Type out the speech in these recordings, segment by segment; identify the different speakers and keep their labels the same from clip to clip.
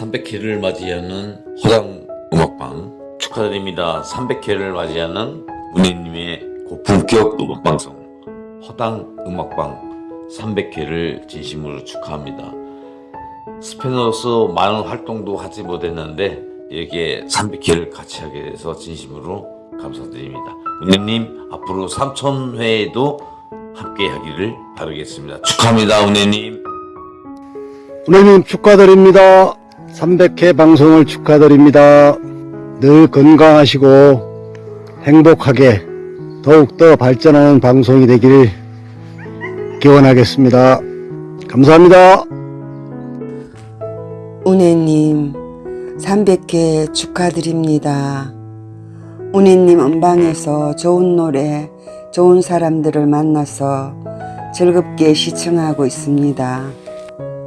Speaker 1: 300회를 맞이하는 허당 음악방 축하드립니다. 300회를 맞이하는 은혜님의 고품격 음악방송 허당 음악방 300회를 진심으로 축하합니다. 스페너로서 많은 활동도 하지 못했는데 여기에 300회를 같이 하게 돼서 진심으로 감사드립니다. 은혜님 앞으로 3000회에도 함께 하기를 바라겠습니다. 축하합니다 은혜님.
Speaker 2: 은혜님 축하드립니다. 300회 방송을 축하드립니다. 늘 건강하시고 행복하게 더욱더 발전하는 방송이 되기를 기원하겠습니다. 감사합니다.
Speaker 3: 운혜님 300회 축하드립니다. 운혜님 음방에서 좋은 노래, 좋은 사람들을 만나서 즐겁게 시청하고 있습니다.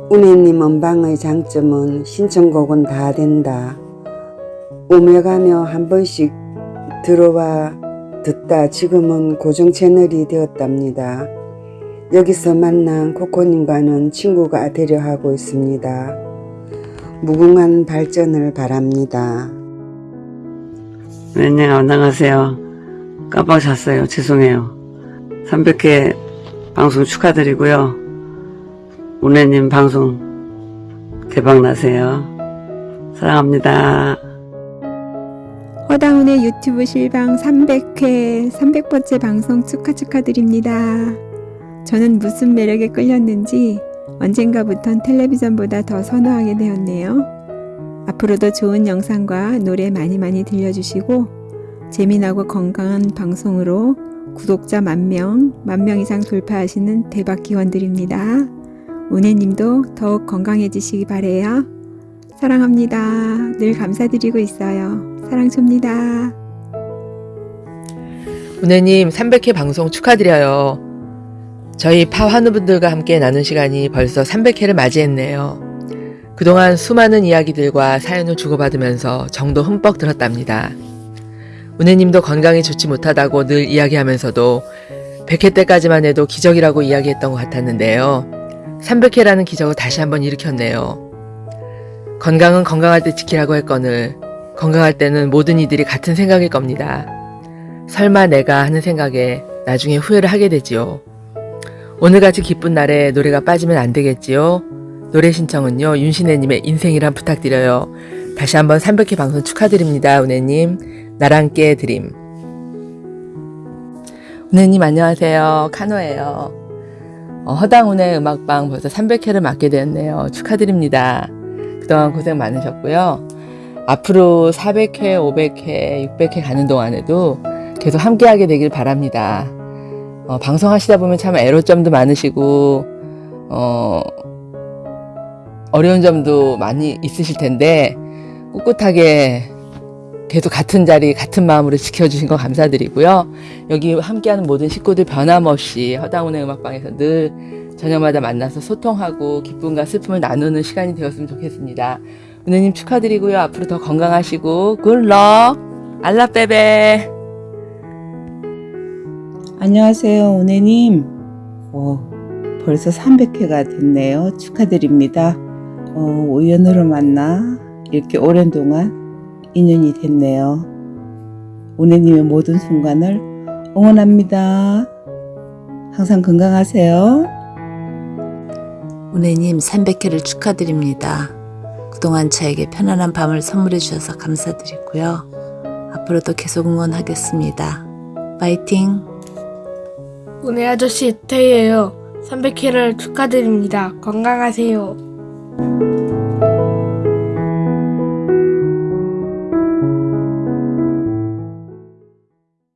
Speaker 3: 운혜님 음방의 장점은 신청곡은 다 된다. 오며 가며 한 번씩 들어와 듣다 지금은 고정 채널이 되었답니다. 여기서 만난 코코님과는 친구가 되려 하고 있습니다. 무궁한 발전을 바랍니다.
Speaker 4: 네, 네, 안녕하세요. 깜빡 잤어요. 죄송해요. 300회 방송 축하드리고요. 운혜님 방송 대박 나세요. 사랑합니다.
Speaker 5: 허다운의 유튜브 실방 300회 300번째 방송 축하 축하드립니다. 저는 무슨 매력에 끌렸는지 언젠가부턴 텔레비전보다 더 선호하게 되었네요. 앞으로도 좋은 영상과 노래 많이 많이 들려주시고 재미나고 건강한 방송으로 구독자 만명, 만명 이상 돌파하시는 대박 기원 드립니다. 은혜님도 더욱 건강해지시기 바래요. 사랑합니다. 늘 감사드리고 있어요. 사랑 줍니다.
Speaker 6: 은혜님 300회 방송 축하드려요. 저희 파 환우분들과 함께 나눈 시간이 벌써 300회를 맞이했네요. 그동안 수많은 이야기들과 사연을 주고받으면서 정도 흠뻑 들었답니다. 은혜님도 건강이 좋지 못하다고 늘 이야기하면서도 100회 때까지만 해도 기적이라고 이야기했던 것 같았는데요. 300회라는 기적을 다시 한번 일으켰네요. 건강은 건강할 때 지키라고 했거늘 건강할 때는 모든 이들이 같은 생각일 겁니다. 설마 내가 하는 생각에 나중에 후회를 하게 되지요. 오늘같이 기쁜 날에 노래가 빠지면 안 되겠지요. 노래 신청은요. 윤신혜님의 인생이란 부탁드려요. 다시 한번 300회 방송 축하드립니다. 은혜님. 나랑 깨 드림. 은혜님 안녕하세요. 카노예요. 어, 허당운의 음악방 벌써 300회를 맞게 되었네요. 축하드립니다. 그동안 고생 많으셨고요. 앞으로 400회, 500회, 600회 가는 동안에도 계속 함께하게 되길 바랍니다. 어, 방송하시다 보면 참 애로점도 많으시고 어, 어려운 점도 많이 있으실 텐데 꿋꿋하게 계속 같은 자리 같은 마음으로 지켜주신 거 감사드리고요. 여기 함께하는 모든 식구들 변함없이 허당운의 음악방에서 늘 저녁마다 만나서 소통하고 기쁨과 슬픔을 나누는 시간이 되었으면 좋겠습니다. 은혜님 축하드리고요. 앞으로 더 건강하시고 굿럭 알라빼베
Speaker 7: 안녕하세요, 은혜님. 어, 벌써 300회가 됐네요. 축하드립니다. 어, 우연으로 만나 이렇게 오랜 동안 인연이 됐네요. 은혜님의 모든 순간을 응원합니다. 항상 건강하세요.
Speaker 8: 은혜님 300회를 축하드립니다. 그동안 저에게 편안한 밤을 선물해 주셔서 감사드리고요. 앞으로도 계속 응원하겠습니다. 파이팅!
Speaker 9: 은혜 아저씨 태희예요. 300회를 축하드립니다. 건강하세요.